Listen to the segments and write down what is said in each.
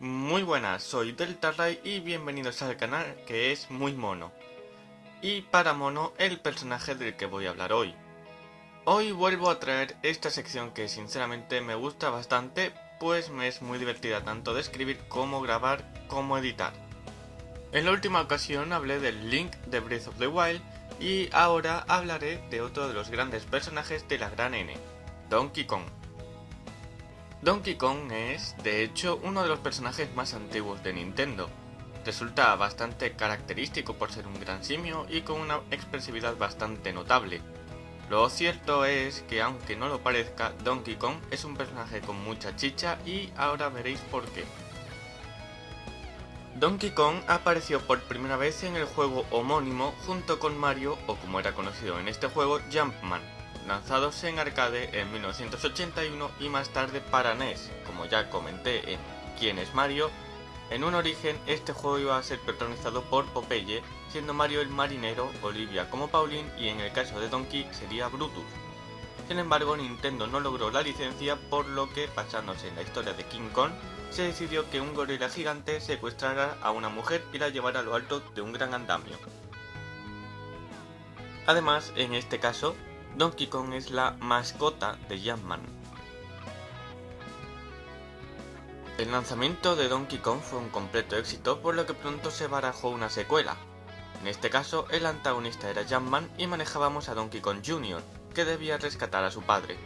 Muy buenas, soy Deltarray y bienvenidos al canal que es muy mono. Y para mono, el personaje del que voy a hablar hoy. Hoy vuelvo a traer esta sección que sinceramente me gusta bastante, pues me es muy divertida tanto de escribir como grabar como editar. En la última ocasión hablé del Link de Breath of the Wild y ahora hablaré de otro de los grandes personajes de la gran N, Donkey Kong. Donkey Kong es, de hecho, uno de los personajes más antiguos de Nintendo. Resulta bastante característico por ser un gran simio y con una expresividad bastante notable. Lo cierto es que aunque no lo parezca, Donkey Kong es un personaje con mucha chicha y ahora veréis por qué. Donkey Kong apareció por primera vez en el juego homónimo junto con Mario, o como era conocido en este juego, Jumpman, lanzados en arcade en 1981 y más tarde para NES, como ya comenté en ¿Quién es Mario? En un origen este juego iba a ser protagonizado por Popeye, siendo Mario el marinero, Olivia como Pauline y en el caso de Donkey sería Brutus. Sin embargo Nintendo no logró la licencia por lo que, basándose en la historia de King Kong, se decidió que un gorila gigante secuestrara a una mujer y la llevara a lo alto de un gran andamio. Además, en este caso, Donkey Kong es la mascota de Jumpman. El lanzamiento de Donkey Kong fue un completo éxito por lo que pronto se barajó una secuela. En este caso el antagonista era Jumpman y manejábamos a Donkey Kong Jr., que debía rescatar a su padre.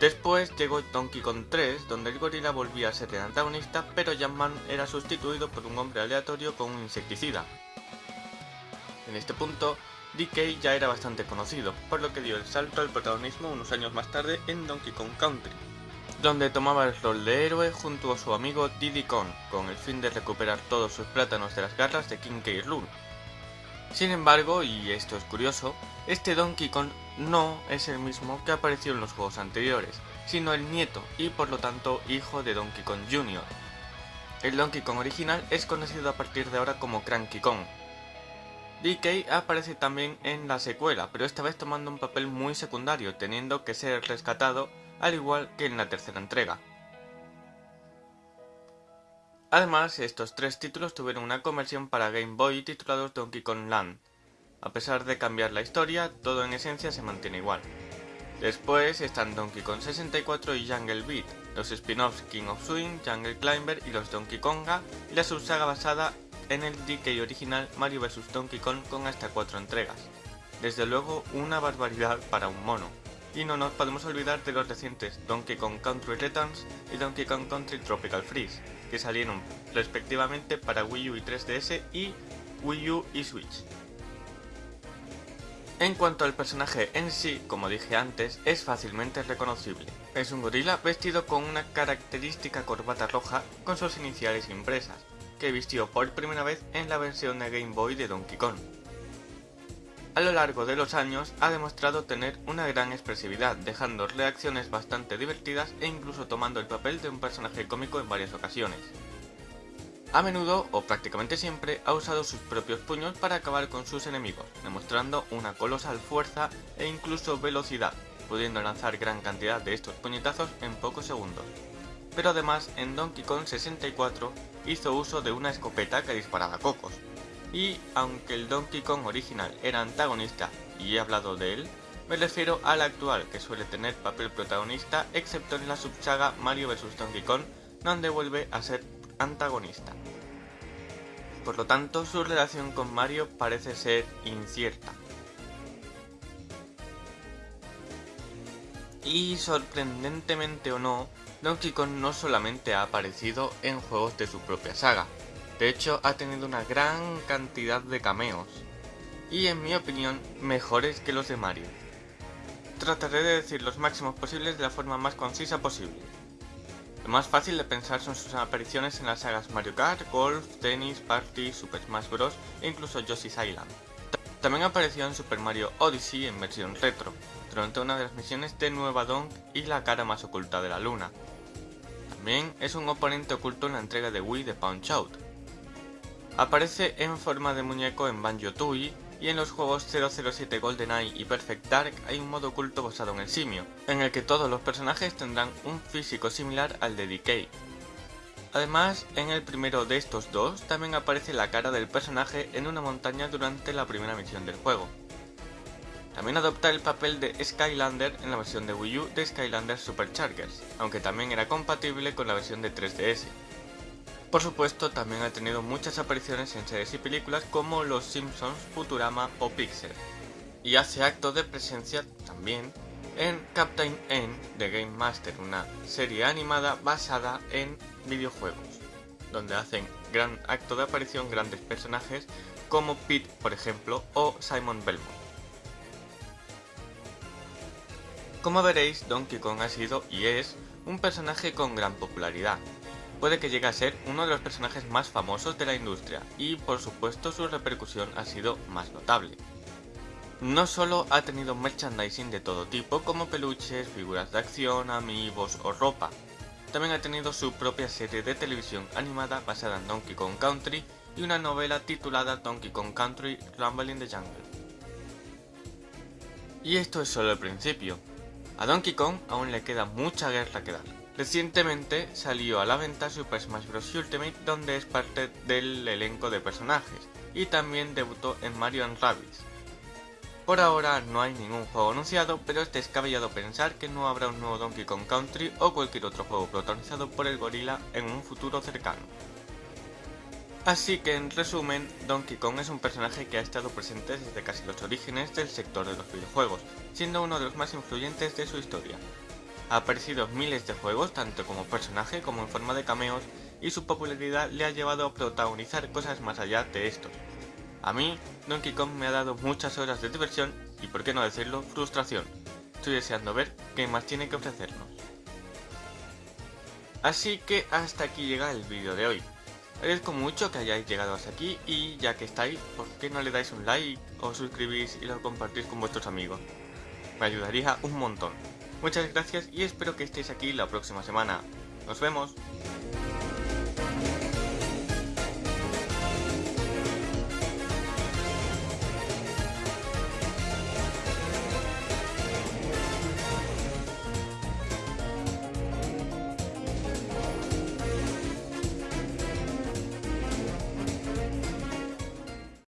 Después llegó Donkey Kong 3, donde el gorila volvía a ser el antagonista, pero Jumpman era sustituido por un hombre aleatorio con un insecticida. En este punto, DK ya era bastante conocido, por lo que dio el salto al protagonismo unos años más tarde en Donkey Kong Country, donde tomaba el rol de héroe junto a su amigo Diddy Kong, con el fin de recuperar todos sus plátanos de las garras de King K. Rool. Sin embargo, y esto es curioso, este Donkey Kong no es el mismo que apareció en los juegos anteriores, sino el nieto y por lo tanto hijo de Donkey Kong Jr. El Donkey Kong original es conocido a partir de ahora como Cranky Kong, DK aparece también en la secuela, pero esta vez tomando un papel muy secundario, teniendo que ser rescatado al igual que en la tercera entrega. Además, estos tres títulos tuvieron una conversión para Game Boy titulados Donkey Kong Land. A pesar de cambiar la historia, todo en esencia se mantiene igual. Después están Donkey Kong 64 y Jungle Beat, los spin-offs King of Swing, Jungle Climber y los Donkey Konga, y la subsaga basada en el DK original Mario vs Donkey Kong con hasta 4 entregas. Desde luego una barbaridad para un mono. Y no nos podemos olvidar de los recientes Donkey Kong Country Returns y Donkey Kong Country Tropical Freeze, que salieron respectivamente para Wii U y 3DS y Wii U y Switch. En cuanto al personaje en sí, como dije antes, es fácilmente reconocible. Es un gorila vestido con una característica corbata roja con sus iniciales impresas, que vistió por primera vez en la versión de Game Boy de Donkey Kong. A lo largo de los años ha demostrado tener una gran expresividad, dejando reacciones bastante divertidas e incluso tomando el papel de un personaje cómico en varias ocasiones. A menudo, o prácticamente siempre, ha usado sus propios puños para acabar con sus enemigos, demostrando una colosal fuerza e incluso velocidad, pudiendo lanzar gran cantidad de estos puñetazos en pocos segundos pero además en Donkey Kong 64 hizo uso de una escopeta que disparaba cocos. Y aunque el Donkey Kong original era antagonista y he hablado de él, me refiero al actual que suele tener papel protagonista excepto en la subsaga Mario vs Donkey Kong donde vuelve a ser antagonista. Por lo tanto su relación con Mario parece ser incierta. Y sorprendentemente o no, Donkey Kong no solamente ha aparecido en juegos de su propia saga, de hecho ha tenido una gran cantidad de cameos, y en mi opinión mejores que los de Mario. Trataré de decir los máximos posibles de la forma más concisa posible. Lo más fácil de pensar son sus apariciones en las sagas Mario Kart, Golf, Tennis, Party, Super Smash Bros. e incluso Yoshi's Island. También apareció en Super Mario Odyssey en versión retro, durante una de las misiones de Nueva Donk y la cara más oculta de la luna, también es un oponente oculto en la entrega de Wii de Punch Out. Aparece en forma de muñeco en Banjo-Tooie y en los juegos 007 GoldenEye y Perfect Dark hay un modo oculto basado en el simio, en el que todos los personajes tendrán un físico similar al de DK. Además, en el primero de estos dos también aparece la cara del personaje en una montaña durante la primera misión del juego. También adopta el papel de Skylander en la versión de Wii U de Skylander Superchargers, aunque también era compatible con la versión de 3DS. Por supuesto, también ha tenido muchas apariciones en series y películas como Los Simpsons, Futurama o Pixel. Y hace acto de presencia también en Captain N de Game Master, una serie animada basada en videojuegos, donde hacen gran acto de aparición grandes personajes como Pete, por ejemplo, o Simon Belmont. Como veréis, Donkey Kong ha sido y es un personaje con gran popularidad. Puede que llegue a ser uno de los personajes más famosos de la industria y por supuesto su repercusión ha sido más notable. No solo ha tenido merchandising de todo tipo como peluches, figuras de acción, amigos o ropa, también ha tenido su propia serie de televisión animada basada en Donkey Kong Country y una novela titulada Donkey Kong Country Rumble in the Jungle. Y esto es solo el principio. A Donkey Kong aún le queda mucha guerra que dar. Recientemente salió a la venta Super Smash Bros. Ultimate donde es parte del elenco de personajes y también debutó en Mario Rabbids, por ahora no hay ningún juego anunciado, pero es descabellado pensar que no habrá un nuevo Donkey Kong Country o cualquier otro juego protagonizado por el gorila en un futuro cercano. Así que en resumen, Donkey Kong es un personaje que ha estado presente desde casi los orígenes del sector de los videojuegos, siendo uno de los más influyentes de su historia. Ha aparecido en miles de juegos, tanto como personaje como en forma de cameos, y su popularidad le ha llevado a protagonizar cosas más allá de estos, a mí, Donkey Kong me ha dado muchas horas de diversión y, por qué no decirlo, frustración. Estoy deseando ver qué más tiene que ofrecernos. Así que hasta aquí llega el vídeo de hoy. Agradezco mucho que hayáis llegado hasta aquí y ya que estáis, ¿por qué no le dais un like o suscribís y lo compartís con vuestros amigos? Me ayudaría un montón. Muchas gracias y espero que estéis aquí la próxima semana. ¡Nos vemos!